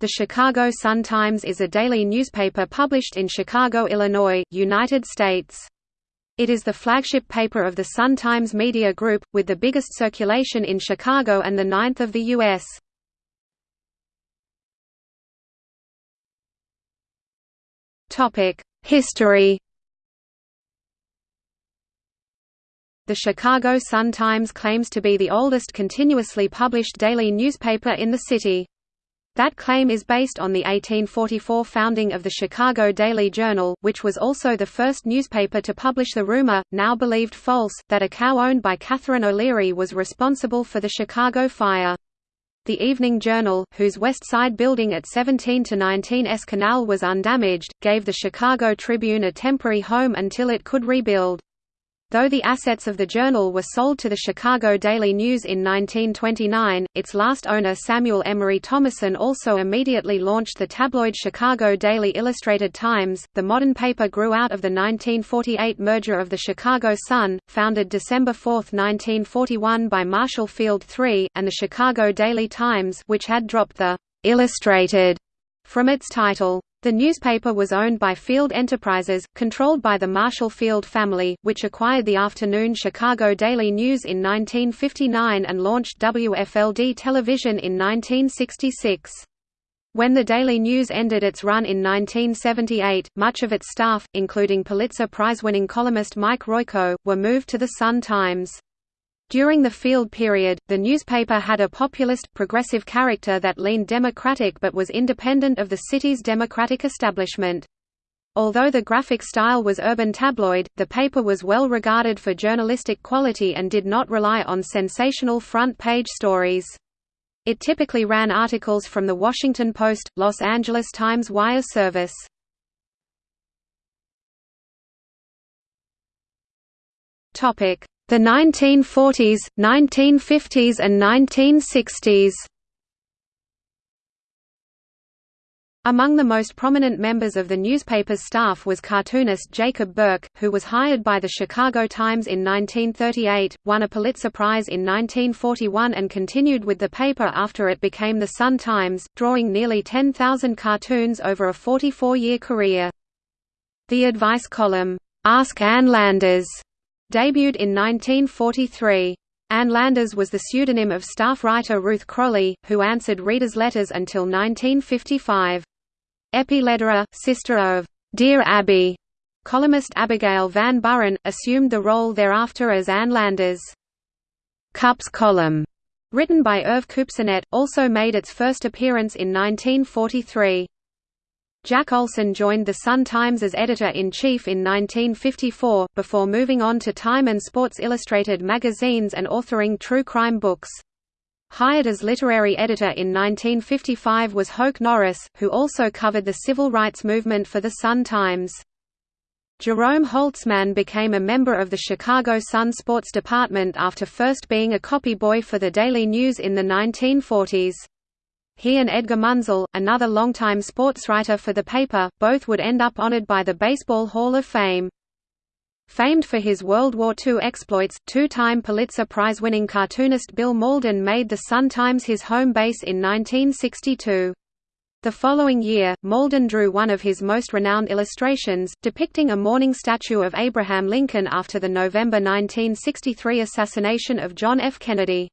The Chicago Sun-Times is a daily newspaper published in Chicago, Illinois, United States. It is the flagship paper of the Sun-Times Media Group, with the biggest circulation in Chicago and the ninth of the U.S. History The Chicago Sun-Times claims to be the oldest continuously published daily newspaper in the city. That claim is based on the 1844 founding of the Chicago Daily Journal, which was also the first newspaper to publish the rumor, now believed false, that a cow owned by Catherine O'Leary was responsible for the Chicago fire. The Evening Journal, whose West Side building at 17 to 19 S Canal was undamaged, gave the Chicago Tribune a temporary home until it could rebuild. Though the assets of the journal were sold to the Chicago Daily News in 1929, its last owner Samuel Emory Thomason also immediately launched the tabloid Chicago Daily Illustrated Times. The modern paper grew out of the 1948 merger of the Chicago Sun, founded December 4, 1941 by Marshall Field III, and the Chicago Daily Times, which had dropped the Illustrated from its title. The newspaper was owned by Field Enterprises, controlled by the Marshall Field family, which acquired the afternoon Chicago Daily News in 1959 and launched WFLD television in 1966. When the Daily News ended its run in 1978, much of its staff, including Pulitzer Prize-winning columnist Mike Royko, were moved to the Sun-Times. During the field period, the newspaper had a populist, progressive character that leaned Democratic but was independent of the city's Democratic establishment. Although the graphic style was urban tabloid, the paper was well regarded for journalistic quality and did not rely on sensational front-page stories. It typically ran articles from The Washington Post, Los Angeles Times wire service. Topic: the 1940s, 1950s and 1960s Among the most prominent members of the newspaper's staff was cartoonist Jacob Burck, who was hired by the Chicago Times in 1938, won a Pulitzer Prize in 1941 and continued with the paper after it became the Sun-Times, drawing nearly 10,000 cartoons over a 44-year career. The advice column, "'Ask Ann Landers' Debuted in 1943. Ann Landers was the pseudonym of staff writer Ruth Crowley, who answered readers' letters until 1955. Eppie Lederer, sister of Dear Abby, columnist Abigail Van Buren, assumed the role thereafter as Ann Landers. Kup's column, written by Irv Kupcinet, also made its first appearance in 1943. Jack Olsen joined the Sun-Times as editor-in-chief in 1954, before moving on to Time and Sports Illustrated magazines and authoring true crime books. Hired as literary editor in 1955 was Hoke Norris, who also covered the civil rights movement for the Sun-Times. Jerome Holtzman became a member of the Chicago Sun sports department after first being a copy boy for the Daily News in the 1940s. He and Edgar Munzel, another longtime sportswriter for the paper, both would end up honored by the Baseball Hall of Fame. Famed for his World War II exploits, two-time Pulitzer Prize-winning cartoonist Bill Mauldin made the Sun-Times his home base in 1962. The following year, Mauldin drew one of his most renowned illustrations, depicting a mourning statue of Abraham Lincoln after the November 1963 assassination of John F. Kennedy.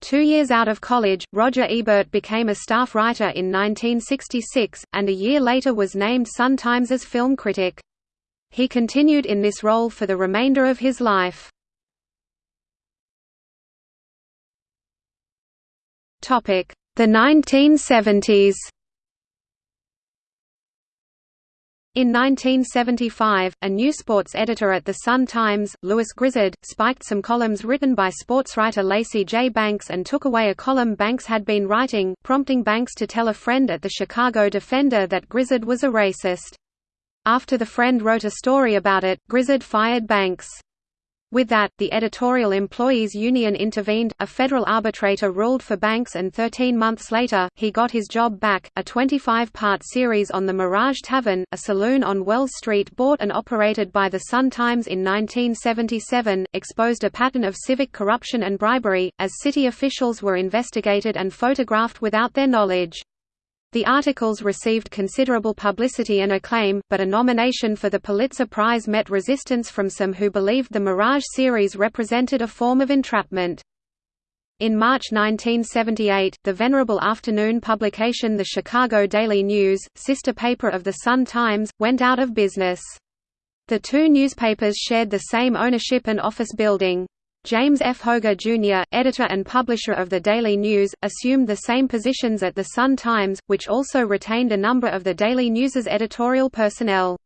Two years out of college, Roger Ebert became a staff writer in 1966, and a year later was named Sun-Times's film critic. He continued in this role for the remainder of his life. The 1970s In 1975, a new sports editor at The Sun-Times, Lewis Grizzard, spiked some columns written by sportswriter Lacy J. Banks and took away a column Banks had been writing, prompting Banks to tell a friend at the Chicago Defender that Grizzard was a racist. After the friend wrote a story about it, Grizzard fired Banks. With that, the editorial employees union intervened, a federal arbitrator ruled for Banks and 13 months later, he got his job back. A 25-part series on the Mirage Tavern, a saloon on Wells Street bought and operated by the Sun-Times in 1977, exposed a pattern of civic corruption and bribery, as city officials were investigated and photographed without their knowledge. The articles received considerable publicity and acclaim, but a nomination for the Pulitzer Prize met resistance from some who believed the Mirage series represented a form of entrapment. In March 1978, the venerable afternoon publication The Chicago Daily News, sister paper of The Sun-Times, went out of business. The two newspapers shared the same ownership and office building. James F. Hoge Jr., editor and publisher of the Daily News, assumed the same positions at The Sun-Times, which also retained a number of the Daily News's editorial personnel.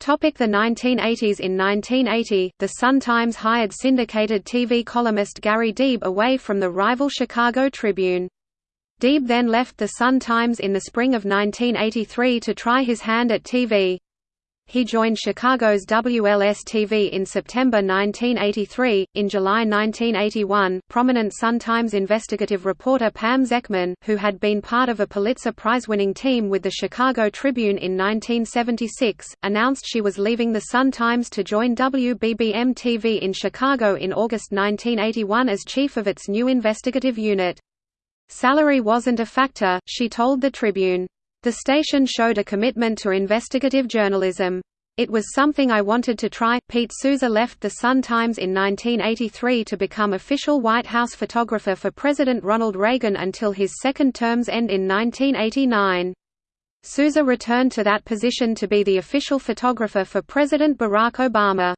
Topic the 1980s In 1980, The Sun-Times hired syndicated TV columnist Gary Deeb away from the rival Chicago Tribune. Deeb then left The Sun-Times in the spring of 1983 to try his hand at TV. He joined Chicago's WLS-TV in September 1983. In July 1981, prominent Sun-Times investigative reporter Pam Zekman, who had been part of a Pulitzer Prize-winning team with the Chicago Tribune in 1976, announced she was leaving the Sun-Times to join WBBM-TV in Chicago in August 1981 as chief of its new investigative unit. Salary wasn't a factor, she told the Tribune. The station showed a commitment to investigative journalism. It was something I wanted to try. Pete Souza left the Sun-Times in 1983 to become official White House photographer for President Ronald Reagan until his second term's end in 1989. Souza returned to that position to be the official photographer for President Barack Obama.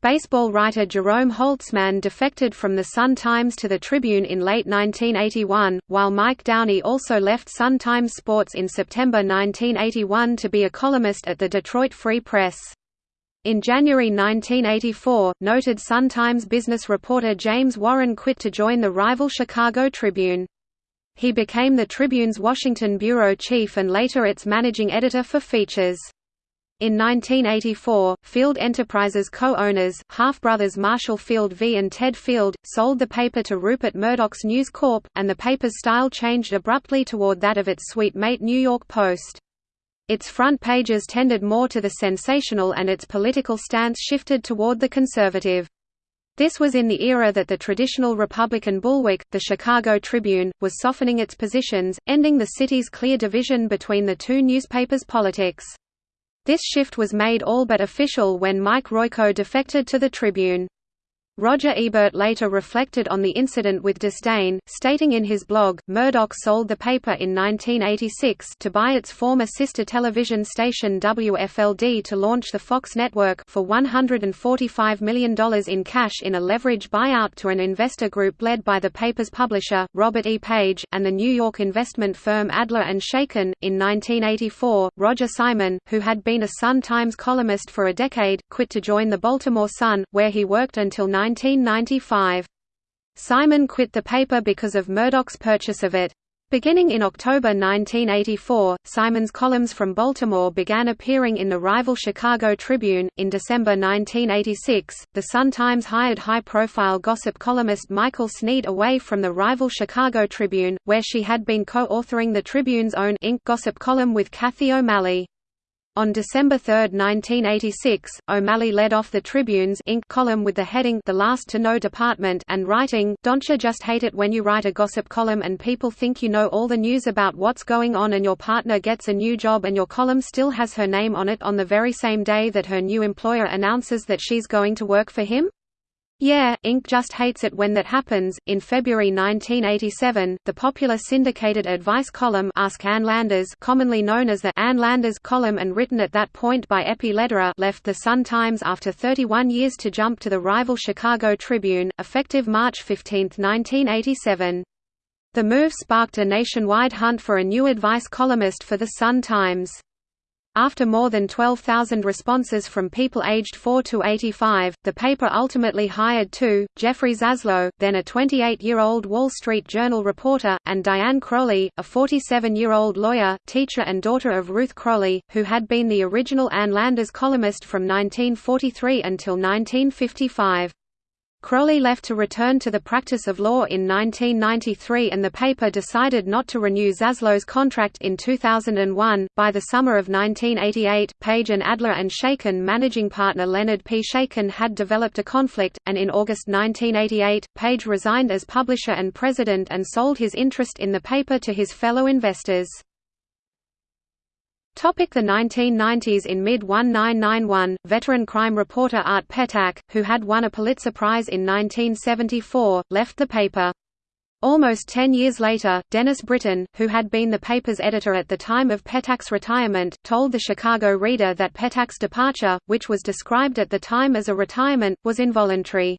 Baseball writer Jerome Holtzman defected from the Sun-Times to the Tribune in late 1981, while Mike Downey also left Sun-Times Sports in September 1981 to be a columnist at the Detroit Free Press. In January 1984, noted Sun-Times business reporter James Warren quit to join the rival Chicago Tribune. He became the Tribune's Washington bureau chief and later its managing editor for features. In 1984, Field Enterprises co-owners, half-brothers Marshall Field V and Ted Field, sold the paper to Rupert Murdoch's News Corp, and the paper's style changed abruptly toward that of its suite mate New York Post. Its front pages tended more to the sensational and its political stance shifted toward the conservative. This was in the era that the traditional Republican bulwark, the Chicago Tribune, was softening its positions, ending the city's clear division between the two newspapers' politics. This shift was made all but official when Mike Royko defected to the Tribune. Roger Ebert later reflected on the incident with disdain, stating in his blog, Murdoch sold the paper in 1986 to buy its former sister television station WFLD to launch the Fox network for $145 million in cash in a leverage buyout to an investor group led by the paper's publisher, Robert E. Page, and the New York investment firm Adler and Shaykin. In 1984, Roger Simon, who had been a Sun-Times columnist for a decade, quit to join the Baltimore Sun, where he worked until 1995. Simon quit the paper because of Murdoch's purchase of it. Beginning in October 1984, Simon's columns from Baltimore began appearing in the rival Chicago Tribune. In December 1986, the Sun-Times hired high-profile gossip columnist Michael Sneed away from the rival Chicago Tribune, where she had been co-authoring the Tribune's own Ink gossip column with Kathy O'Malley. On December 3, 1986, O'Malley led off the Tribune's Ink column with the heading The Last to Know Department and writing, Don't you just hate it when you write a gossip column and people think you know all the news about what's going on and your partner gets a new job and your column still has her name on it on the very same day that her new employer announces that she's going to work for him? Yeah, Ink just hates it when that happens. In February 1987, the popular syndicated advice column Ask Ann Landers, commonly known as the Ann Landers column and written at that point by Eppie Lederer, left the Sun-Times after 31 years to jump to the rival Chicago Tribune, effective March 15, 1987. The move sparked a nationwide hunt for a new advice columnist for the Sun-Times. After more than 12,000 responses from people aged 4 to 85, the paper ultimately hired two, Jeffrey Zaslow, then a 28-year-old Wall Street Journal reporter, and Diane Crowley, a 47-year-old lawyer, teacher and daughter of Ruth Crowley, who had been the original Ann Landers columnist from 1943 until 1955. Crowley left to return to the practice of law in 1993 and the paper decided not to renew Zaslow's contract in 2001. By the summer of 1988, Page and Adler and Shaykin managing partner Leonard P. Shaykin had developed a conflict, and in August 1988, Page resigned as publisher and president and sold his interest in the paper to his fellow investors. Topic the 1990s In mid-1991, veteran crime reporter Art Petacque, who had won a Pulitzer Prize in 1974, left the paper. Almost ten years later, Dennis Britton, who had been the paper's editor at the time of Petacque's retirement, told the Chicago Reader that Petacque's departure, which was described at the time as a retirement, was involuntary.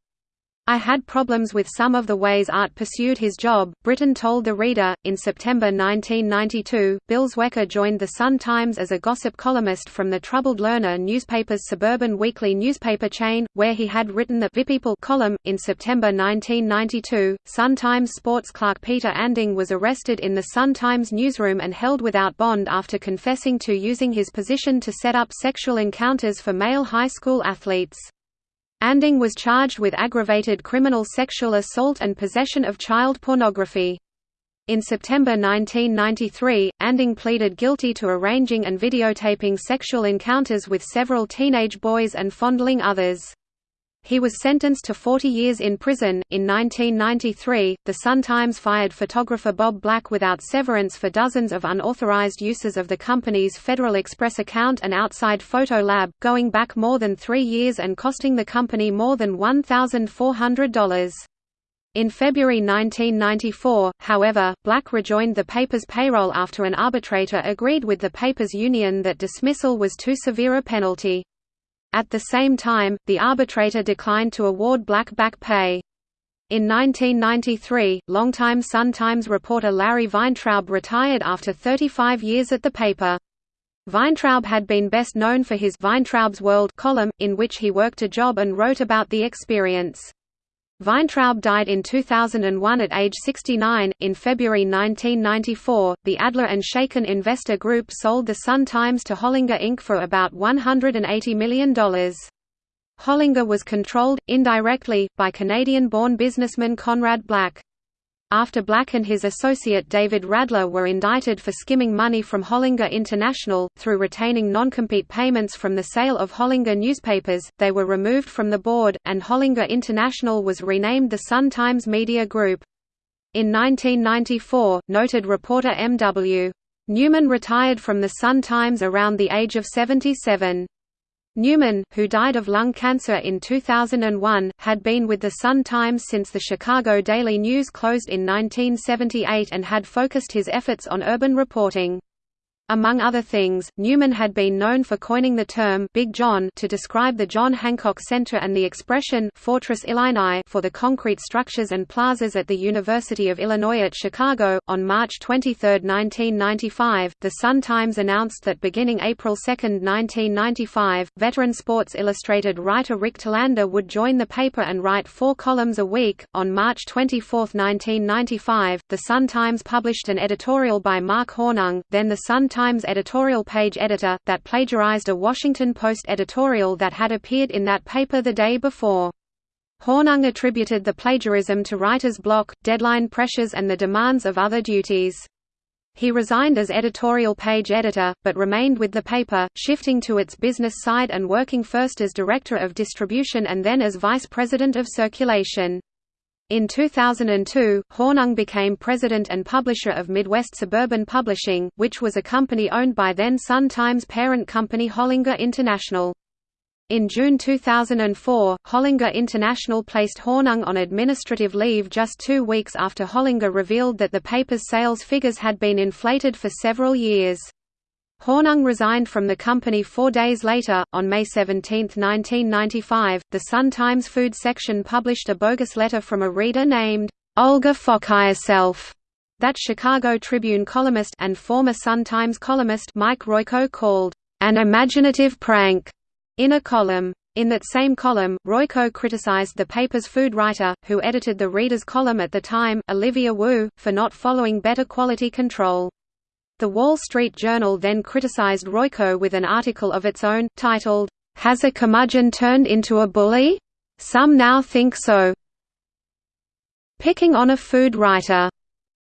I had problems with some of the ways Art pursued his job, Britton told the reader. In September 1992, Bill Zwecker joined the Sun-Times as a gossip columnist from the Troubled Lerner newspaper's suburban weekly newspaper chain, where he had written the People column. In September 1992, Sun-Times sports clerk Peter Anding was arrested in the Sun-Times newsroom and held without bond after confessing to using his position to set up sexual encounters for male high school athletes. Anding was charged with aggravated criminal sexual assault and possession of child pornography. In September 1993, Anding pleaded guilty to arranging and videotaping sexual encounters with several teenage boys and fondling others. He was sentenced to 40 years in prison. In 1993, the Sun-Times fired photographer Bob Black without severance for dozens of unauthorized uses of the company's Federal Express account and outside photo lab, going back more than three years and costing the company more than $1,400. In February 1994, however, Black rejoined the paper's payroll after an arbitrator agreed with the paper's union that dismissal was too severe a penalty. At the same time, the arbitrator declined to award Black back pay. In 1993, longtime Sun-Times reporter Larry Weintraub retired after 35 years at the paper. Weintraub had been best known for his Weintraub's World column, in which he worked a job and wrote about the experience. Weintraub died in 2001 at age 69. In February 1994, the Adler and Shaykin investor group sold the Sun Times to Hollinger Inc. for about $180 million. Hollinger was controlled, indirectly, by Canadian-born businessman Conrad Black. After Black and his associate David Radler were indicted for skimming money from Hollinger International, through retaining non-compete payments from the sale of Hollinger newspapers, they were removed from the board, and Hollinger International was renamed the Sun-Times Media Group. In 1994, noted reporter M.W. Newman retired from the Sun-Times around the age of 77. Newman, who died of lung cancer in 2001, had been with the Sun-Times since the Chicago Daily News closed in 1978 and had focused his efforts on urban reporting. Among other things, Newman had been known for coining the term Big John to describe the John Hancock Center and the expression Fortress Illini for the concrete structures and plazas at the University of Illinois at Chicago. On March 23, 1995, the Sun-Times announced that beginning April 2, 1995, veteran Sports Illustrated writer Rick Telander would join the paper and write four columns a week. On March 24, 1995, the Sun-Times published an editorial by Mark Hornung, then the Sun-Times Times editorial page editor, that plagiarized a Washington Post editorial that had appeared in that paper the day before. Hornung attributed the plagiarism to writer's block, deadline pressures and the demands of other duties. He resigned as editorial page editor, but remained with the paper, shifting to its business side and working first as director of distribution and then as vice president of circulation. In 2002, Hornung became president and publisher of Midwest Suburban Publishing, which was a company owned by then Sun-Times parent company Hollinger International. In June 2004, Hollinger International placed Hornung on administrative leave just two weeks after Hollinger revealed that the paper's sales figures had been inflated for several years. Hornung resigned from the company four days later. On May 17, 1995, the Sun-Times food section published a bogus letter from a reader named Olga Fokhyerself that Chicago Tribune columnist and former Sun-Times columnist Mike Royko called an imaginative prank in a column. In that same column, Royko criticized the paper's food writer, who edited the reader's column at the time, Olivia Wu, for not following better quality control. The Wall Street Journal then criticized Royko with an article of its own, titled, Has a Curmudgeon Turned into a Bully? "'Some now think so' picking on a food writer.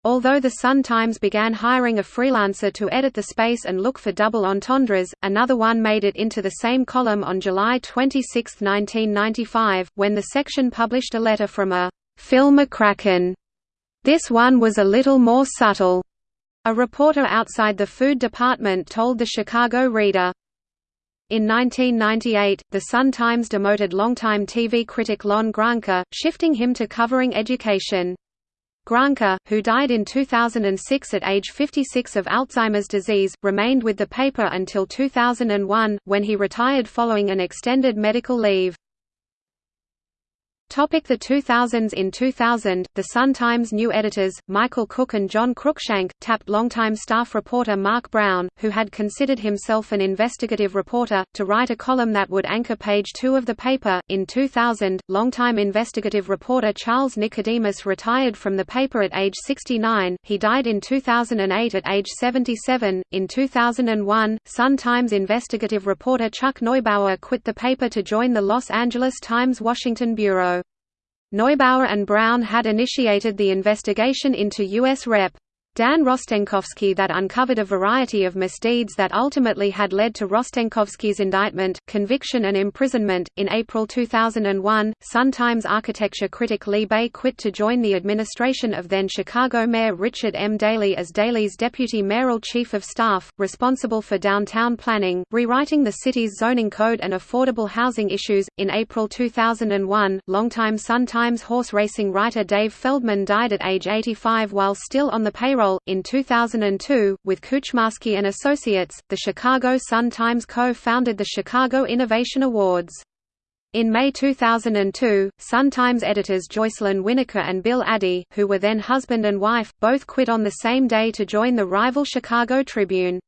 Although the Sun-Times began hiring a freelancer to edit the space and look for double entendres, another one made it into the same column on July 26, 1995, when the section published a letter from a Phil McCracken. This one was a little more subtle. A reporter outside the food department told the Chicago Reader. In 1998, the Sun-Times demoted longtime TV critic Lon Grahnke, shifting him to covering education. Grahnke, who died in 2006 at age 56 of Alzheimer's disease, remained with the paper until 2001, when he retired following an extended medical leave. Topic the 2000s In 2000, the Sun-Times new editors, Michael Cooke and John Cruikshank, tapped longtime staff reporter Mark Brown, who had considered himself an investigative reporter, to write a column that would anchor page two of the paper. In 2000, longtime investigative reporter Charles Nicodemus retired from the paper at age 69, he died in 2008 at age 77. In 2001, Sun-Times investigative reporter Chuck Neubauer quit the paper to join the Los Angeles Times Washington Bureau. Neubauer and Brown had initiated the investigation into U.S. Rep. Dan Rostenkowski that uncovered a variety of misdeeds that ultimately had led to Rostenkowski's indictment, conviction and imprisonment. In April 2001, Sun-Times architecture critic Lee Bey quit to join the administration of then Chicago Mayor Richard M. Daley as Daley's deputy mayoral chief of staff, responsible for downtown planning, rewriting the city's zoning code and affordable housing issues. In April 2001, longtime Sun-Times horse racing writer Dave Feldman died at age 85 while still on the payroll in 2002, with Kuczmarski and Associates, the Chicago Sun-Times co-founded the Chicago Innovation Awards. In May 2002, Sun-Times editors Joycelyn Winnecke and Bill Addy, who were then husband and wife, both quit on the same day to join the rival Chicago Tribune.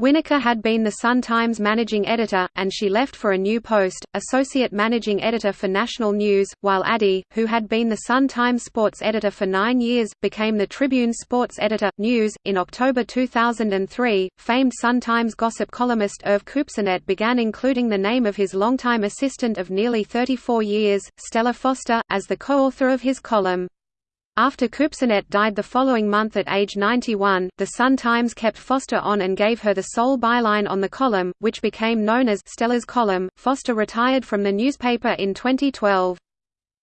Winnecke had been the Sun-Times managing editor, and she left for a new post, associate managing editor for National News, while Addy, who had been the Sun-Times sports editor for nine years, became the Tribune sports editor. News. In October 2003, famed Sun-Times gossip columnist Irv Kupcinet began including the name of his longtime assistant of nearly 34 years, Stella Foster, as the co-author of his column. After Kupcinet died the following month at age 91, the Sun-Times kept Foster on and gave her the sole byline on the column, which became known as Stella's column. Foster retired from the newspaper in 2012.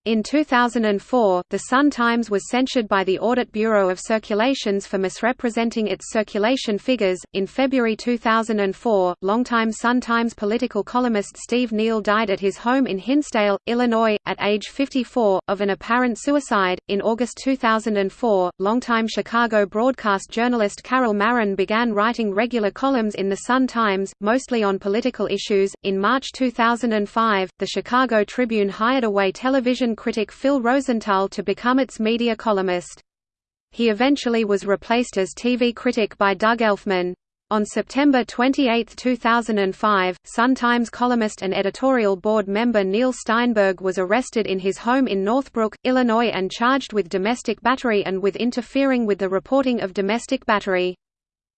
In 2004, the Sun-Times was censured by the Audit Bureau of Circulations for misrepresenting its circulation figures. In February 2004, longtime Sun-Times political columnist Steve Neal died at his home in Hinsdale, Illinois, at age 54, of an apparent suicide. In August 2004, longtime Chicago broadcast journalist Carol Marin began writing regular columns in the Sun-Times, mostly on political issues. In March 2005, the Chicago Tribune hired away television critic Phil Rosenthal to become its media columnist. He eventually was replaced as TV critic by Doug Elfman. On September 28, 2005, Sun-Times columnist and editorial board member Neil Steinberg was arrested in his home in Northbrook, Illinois and charged with domestic battery and with interfering with the reporting of domestic battery.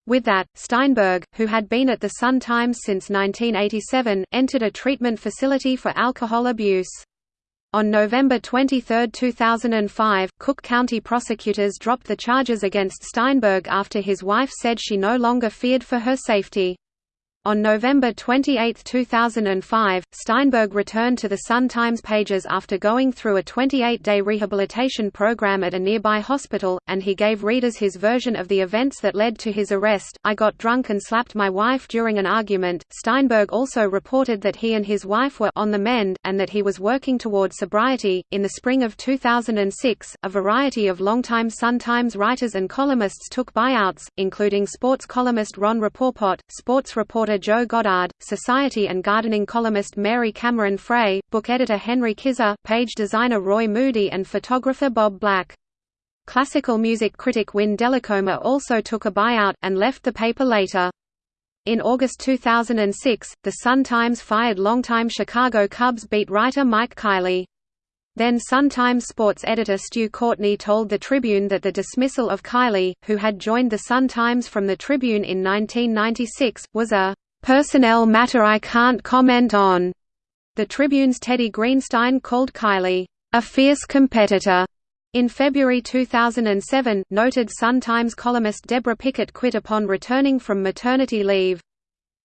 With that, Steinberg, who had been at the Sun-Times since 1987, entered a treatment facility for alcohol abuse. On November 23, 2005, Cook County prosecutors dropped the charges against Steinberg after his wife said she no longer feared for her safety. On November 28, 2005, Steinberg returned to the Sun-Times pages after going through a 28-day rehabilitation program at a nearby hospital, and he gave readers his version of the events that led to his arrest. I got drunk and slapped my wife during an argument. Steinberg also reported that he and his wife were on the mend, and that he was working toward sobriety. In the spring of 2006, a variety of longtime Sun-Times writers and columnists took buyouts, including sports columnist Ron Rapoport, sports reporter Joe Goddard, society and gardening columnist Mary Cameron Frey, book editor Henry Kisor, page designer Roy Moody and photographer Bob Black. Classical music critic Wynne Delacoma also took a buyout, and left the paper later. In August 2006, The Sun-Times fired longtime Chicago Cubs beat writer Mike Kiley. Then Sun-Times sports editor Stu Courtney told the Tribune that the dismissal of Kiley, who had joined the Sun-Times from the Tribune in 1996, was a personnel matter I can't comment on. The Tribune's Teddy Greenstein called Kiley, "...a fierce competitor." In February 2007, noted Sun-Times columnist Deborah Pickett quit upon returning from maternity leave.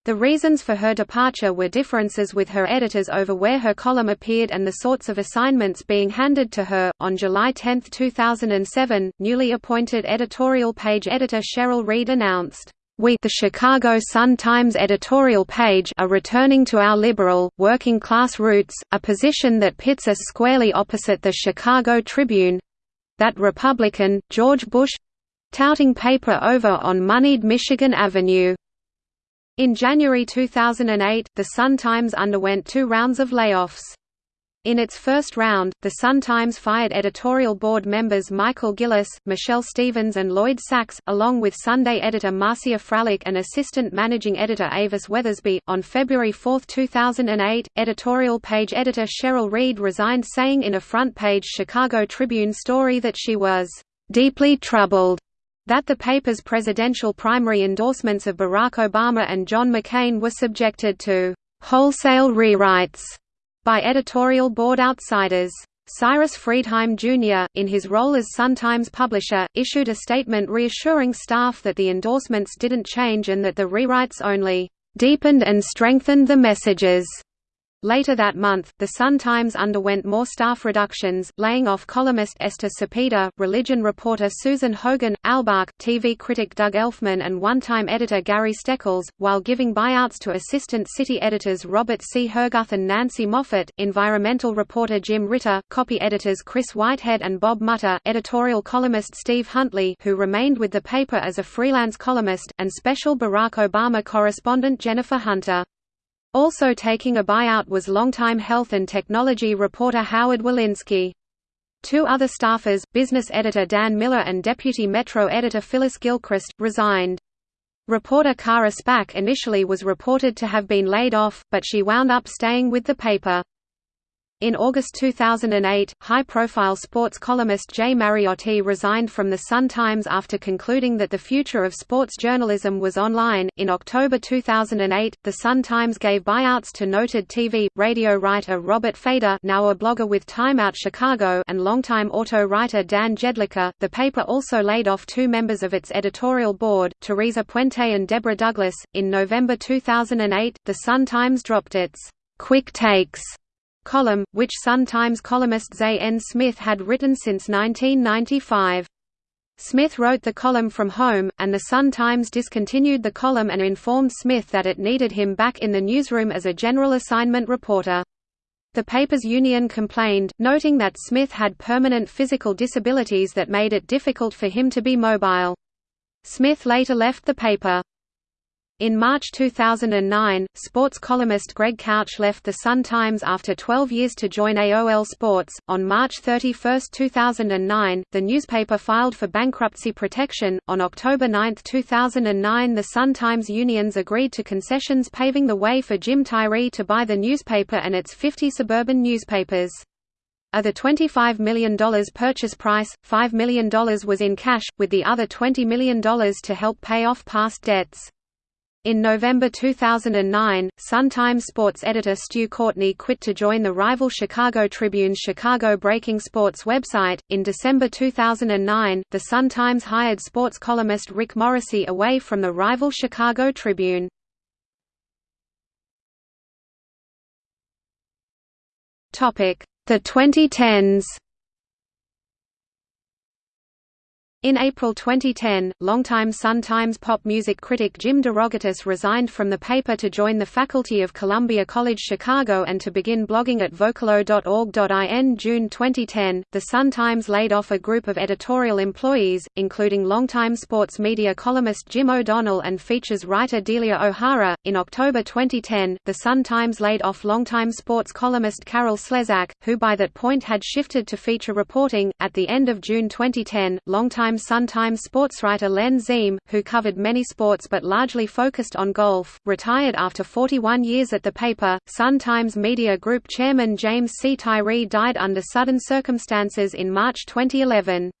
The reasons for her departure were differences with her editors over where her column appeared and the sorts of assignments being handed to her. On July 10, 2007, newly appointed editorial page editor Cheryl Reed announced, we the Chicago Sun-Times editorial page are returning to our liberal, working-class roots, a position that pits us squarely opposite the Chicago Tribune—that Republican, George Bush—touting paper over on moneyed Michigan Avenue. In January 2008, the Sun-Times underwent two rounds of layoffs. In its first round, the Sun-Times fired editorial board members Michael Gillis, Michelle Stevens and Lloyd Sachs, along with Sunday editor Marcia Fralick and assistant managing editor Avis Weathersby. On February 4, 2008, editorial page editor Cheryl Reed resigned saying in a front-page Chicago Tribune story that she was deeply troubled that the paper's presidential primary endorsements of Barack Obama and John McCain were subjected to wholesale rewrites by editorial board outsiders. Cyrus Freidheim Jr., in his role as Sun-Times publisher, issued a statement reassuring staff that the endorsements didn't change and that the rewrites only deepened and strengthened the messages. Later that month, the Sun-Times underwent more staff reductions, laying off columnist Esther Cepeda, religion reporter Susan Hogan, Albach, TV critic Doug Elfman and one-time editor Gary Steckles, while giving buyouts to assistant city editors Robert C. Herguth and Nancy Moffat, environmental reporter Jim Ritter, copy editors Chris Whitehead and Bob Mutter, editorial columnist Steve Huntley who remained with the paper as a freelance columnist, and special Barack Obama correspondent Jennifer Hunter. Also taking a buyout was longtime health and technology reporter Howard Wolinsky. Two other staffers, business editor Dan Miller and deputy Metro editor Phyllis Gilchrist, resigned. Reporter Kara Spak initially was reported to have been laid off, but she wound up staying with the paper. In August 2008, high-profile sports columnist Jay Mariotti resigned from the Sun-Times after concluding that the future of sports journalism was online. In October 2008, the Sun-Times gave buyouts to noted TV, radio writer Robert Feder, now a blogger with Time Out Chicago, and longtime auto writer Dan Jedlicka. The paper also laid off two members of its editorial board, Teresa Puente and Deborah Douglas. In November 2008, the Sun-Times dropped its Quick Takes column, which Sun-Times columnist Zay N. Smith had written since 1995. Smith wrote the column from home, and the Sun-Times discontinued the column and informed Smith that it needed him back in the newsroom as a general assignment reporter. The paper's union complained, noting that Smith had permanent physical disabilities that made it difficult for him to be mobile. Smith later left the paper. In March 2009, sports columnist Greg Couch left the Sun-Times after 12 years to join AOL Sports. On March 31, 2009, the newspaper filed for bankruptcy protection. On October 9, 2009, the Sun-Times unions agreed to concessions paving the way for Jim Tyree to buy the newspaper and its 50 suburban newspapers. Of the $25 million purchase price, $5 million was in cash, with the other $20 million to help pay off past debts. In November 2009, Sun-Times sports editor Stu Courtney quit to join the rival Chicago Tribune's Chicago Breaking Sports website. In December 2009, the Sun-Times hired sports columnist Rick Morrissey away from the rival Chicago Tribune. Topic: The 2010s. In April 2010, longtime Sun-Times pop music critic Jim DeRogatis resigned from the paper to join the faculty of Columbia College Chicago and to begin blogging at vocalo.org.in June 2010. The Sun-Times laid off a group of editorial employees, including longtime sports media columnist Jim O'Donnell and features writer Delia O'Hara. In October 2010, the Sun-Times laid off longtime sports columnist Carol Slezak, who by that point had shifted to feature reporting. At the end of June 2010, longtime Sun-Times sportswriter Len Ziehm, who covered many sports but largely focused on golf, retired after 41 years at the paper. Sun-Times Media Group chairman James C. Tyree died under sudden circumstances in March 2011.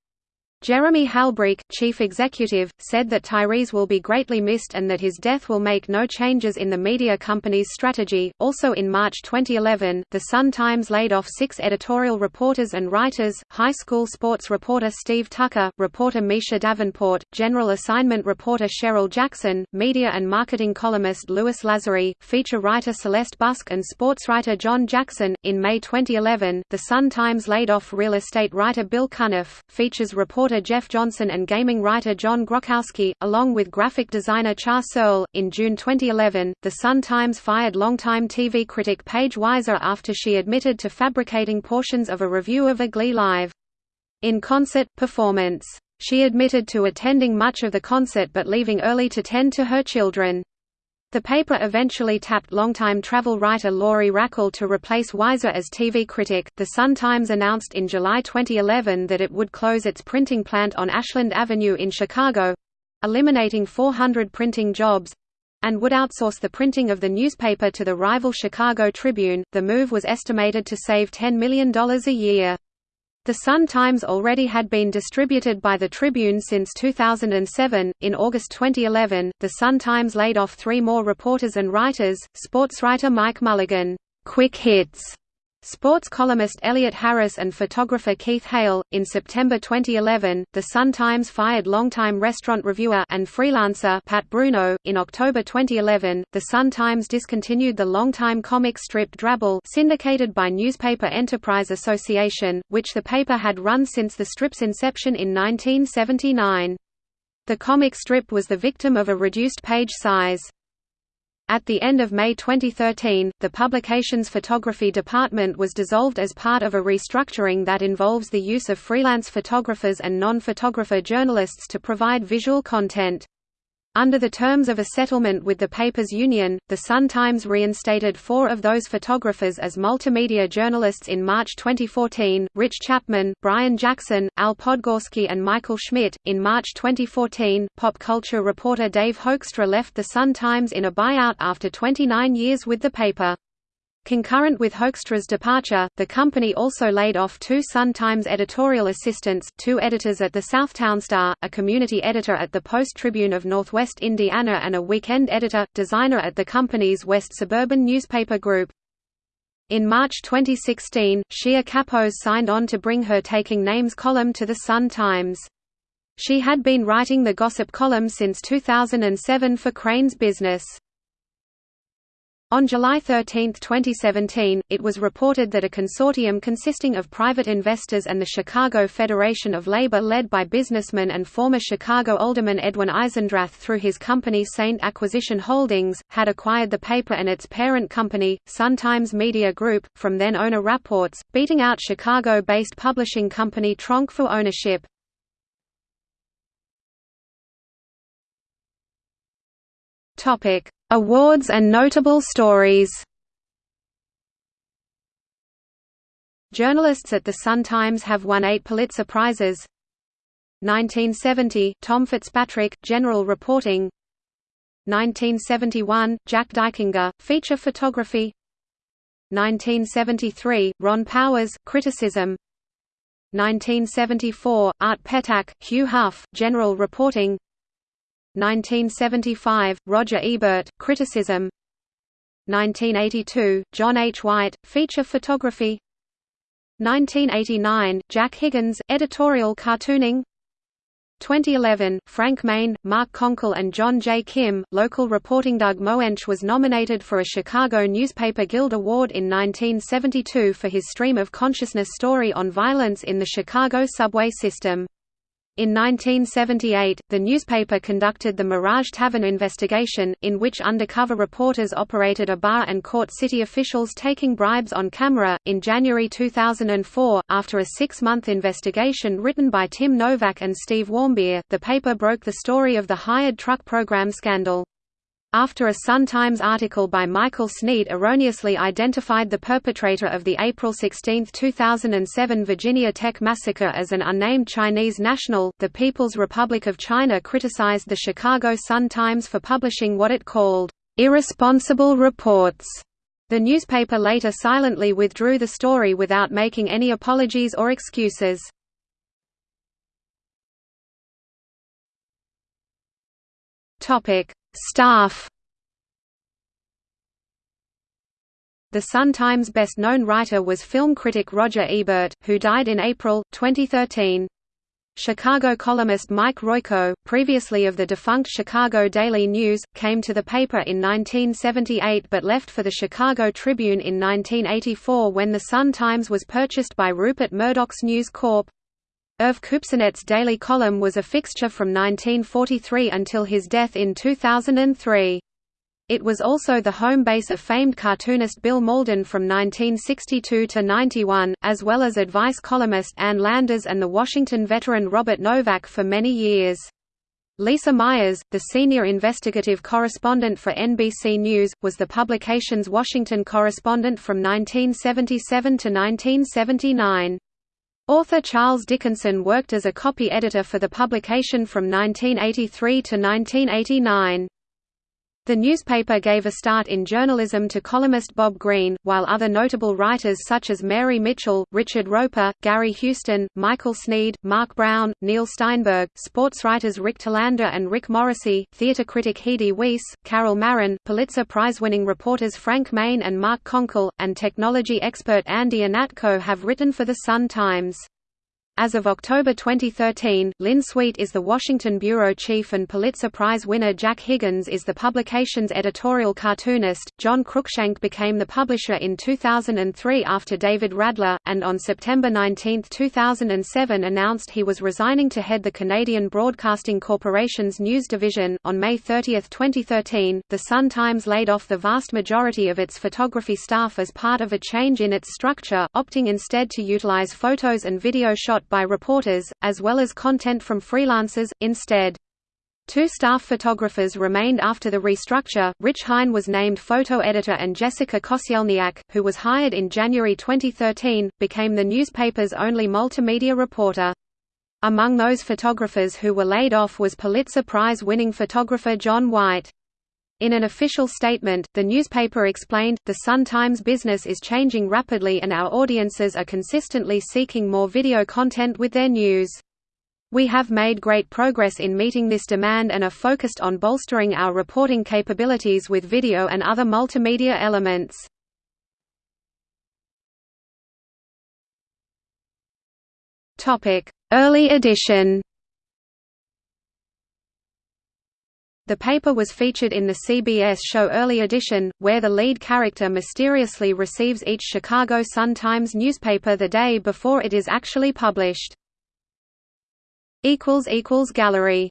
Jeremy Halbreich, chief executive, said that Tyrese will be greatly missed and that his death will make no changes in the media company's strategy. Also in March 2011, The Sun-Times laid off six editorial reporters and writers, high school sports reporter Steve Tucker, reporter Misha Davenport, general assignment reporter Cheryl Jackson, media and marketing columnist Lewis Lazare, feature writer Celeste Busk and sports writer John Jackson. In May 2011, The Sun-Times laid off real estate writer Bill Cunniff, features reporter reporter Jeff Johnson and gaming writer John Grochowski, along with graphic designer Char Searle. In June 2011, The Sun-Times fired longtime TV critic Paige Wiser after she admitted to fabricating portions of a review of a Glee Live in-concert performance. She admitted to attending much of the concert but leaving early to tend to her children. The paper eventually tapped longtime travel writer Lori Rackl to replace Wiser as TV critic. The Sun-Times announced in July 2011 that it would close its printing plant on Ashland Avenue in Chicago eliminating 400 printing jobs and would outsource the printing of the newspaper to the rival Chicago Tribune. The move was estimated to save $10 million a year. The Sun-Times already had been distributed by the Tribune since 2007. In August 2011, the Sun-Times laid off three more reporters and writers, sports writer Mike Mulligan, quick hits, Sports columnist Elliot Harris and photographer Keith Hale. In September 2011, The Sun-Times fired longtime restaurant reviewer and freelancer Pat Bruno. In October 2011, The Sun-Times discontinued the longtime comic strip Drabble, syndicated by Newspaper Enterprise Association, which the paper had run since the strip's inception in 1979. The comic strip was the victim of a reduced page size. At the end of May 2013, the publication's photography department was dissolved as part of a restructuring that involves the use of freelance photographers and non-photographer journalists to provide visual content. Under the terms of a settlement with the paper's union, the Sun-Times reinstated four of those photographers as multimedia journalists in March 2014, Rich Chapman, Brian Jackson, Al Podgorski and Michael Schmidt. In March 2014, pop culture reporter Dave Hoekstra left the Sun-Times in a buyout after 29 years with the paper. Concurrent with Hoekstra's departure, the company also laid off two Sun-Times editorial assistants, two editors at the Southtown Star, a community editor at the Post-Tribune of Northwest Indiana and a weekend editor, designer at the company's West Suburban newspaper group. In March 2016, Shia Kapos signed on to bring her Taking Names column to the Sun-Times. She had been writing the gossip column since 2007 for Crain's Business. On July 13, 2017, it was reported that a consortium consisting of private investors and the Chicago Federation of Labor led by businessman and former Chicago alderman Edwin Eisendrath through his company Saint Acquisition Holdings, had acquired the paper and its parent company, Sun-Times Media Group, from then-owner Wrapports, beating out Chicago-based publishing company Tronc for ownership. Topic: Awards and notable stories. Journalists at the Sun-Times have won eight Pulitzer Prizes. 1970, Tom Fitzpatrick, General Reporting. 1971, Jack Dykinga, Feature Photography. 1973, Ron Powers, Criticism. 1974, Art Petacque, Hugh Hough, General Reporting 1975, Roger Ebert, Criticism 1982, John H. White, Feature Photography 1989, Jack Higgins, Editorial Cartooning 2011, Frank Main, Mark Konkol and John J. Kim, Local Reporting Doug Moench was nominated for a Chicago Newspaper Guild Award in 1972 for his stream of consciousness story on violence in the Chicago subway system. In 1978, the newspaper conducted the Mirage Tavern investigation, in which undercover reporters operated a bar and caught city officials taking bribes on camera. In January 2004, after a six month investigation written by Tim Novak and Steve Warmbier, the paper broke the story of the hired truck program scandal. After a Sun Times article by Michael Sneed erroneously identified the perpetrator of the April 16, 2007 Virginia Tech massacre as an unnamed Chinese national, the People's Republic of China criticized the Chicago Sun-Times for publishing what it called, "...irresponsible reports." The newspaper later silently withdrew the story without making any apologies or excuses. Topic Staff The Sun-Times best-known writer was film critic Roger Ebert, who died in April, 2013. Chicago columnist Mike Royko, previously of the defunct Chicago Daily News, came to the paper in 1978 but left for the Chicago Tribune in 1984 when the Sun-Times was purchased by Rupert Murdoch's News Corp. Irv Kupcinet's daily column was a fixture from 1943 until his death in 2003. It was also the home base of famed cartoonist Bill Mauldin from 1962 to 91, as well as advice columnist Ann Landers and the Washington veteran Robert Novak for many years. Lisa Myers, the senior investigative correspondent for NBC News, was the publication's Washington correspondent from 1977 to 1979. Author Charles Dickinson worked as a copy editor for the publication from 1983 to 1989. The newspaper gave a start in journalism to columnist Bob Greene, while other notable writers such as Mary Mitchell, Richard Roeper, Gary Houston, Michael Sneed, Mark Brown, Neil Steinberg, sports writers Rick Telander and Rick Morrissey, theater critic Heidi Weiss, Carol Marin, Pulitzer Prize-winning reporters Frank Main and Mark Konkol, and technology expert Andy Ihnatko have written for The Sun-Times. As of October 2013, Lynn Sweet is the Washington bureau chief and Pulitzer Prize winner Jack Higgins is the publication's editorial cartoonist. John Cruickshank became the publisher in 2003 after David Radler, and on September 19, 2007 announced he was resigning to head the Canadian Broadcasting Corporation's news division. On May 30, 2013, The Sun-Times laid off the vast majority of its photography staff as part of a change in its structure, opting instead to utilize photos and video shot by reporters, as well as content from freelancers, instead. Two staff photographers remained after the restructure. Rich Hine was named photo editor and Jessica Koscielniak, who was hired in January 2013, became the newspaper's only multimedia reporter. Among those photographers who were laid off was Pulitzer Prize-winning photographer John White. In an official statement, the newspaper explained, The Sun-Times business is changing rapidly and our audiences are consistently seeking more video content with their news. We have made great progress in meeting this demand and are focused on bolstering our reporting capabilities with video and other multimedia elements. Early edition The paper was featured in the CBS show Early Edition, where the lead character mysteriously receives each Chicago Sun-Times newspaper the day before it is actually published. Gallery